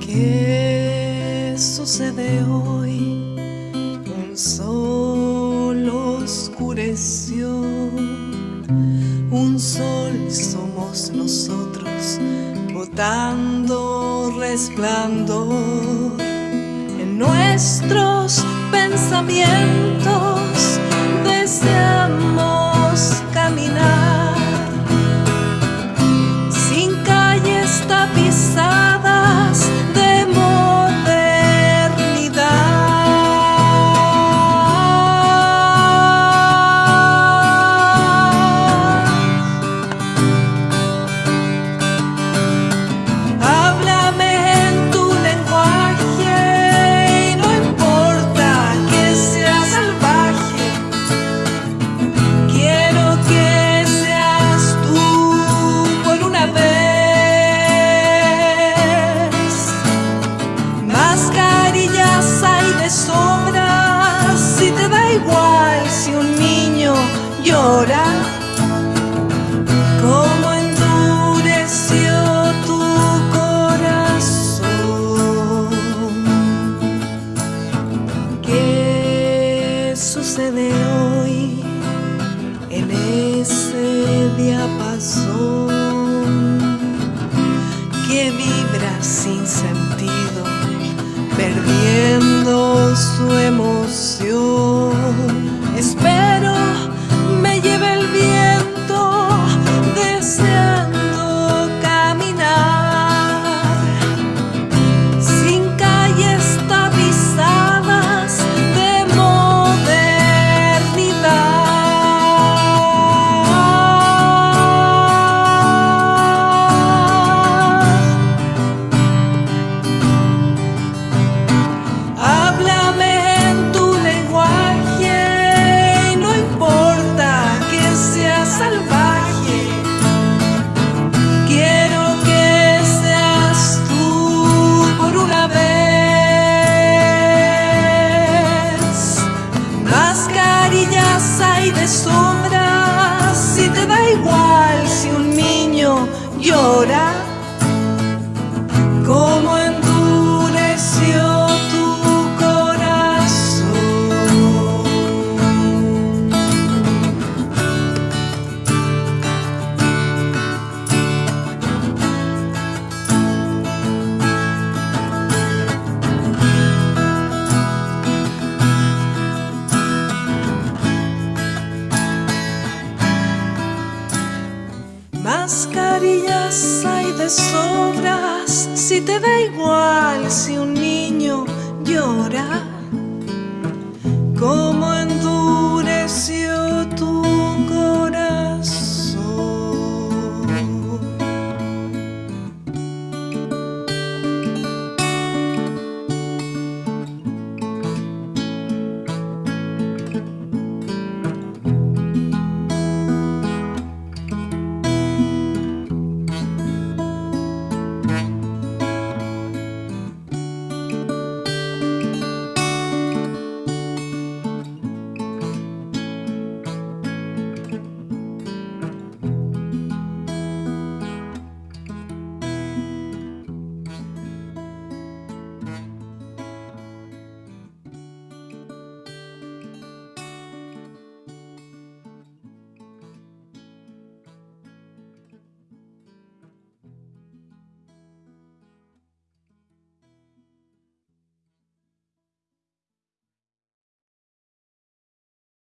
¿Qué sucede hoy? Un sol oscureció, un sol somos nosotros, botando resplandor en nuestros pensamientos. Yeah. Llora. Cómo endureció tu corazón. ¿Qué sucede hoy en ese diapasón que vibra sin sentido, perdiendo su emoción? Cómo endureció tu corazón. Mascarillas hay sobras, si te da igual si un niño llora, como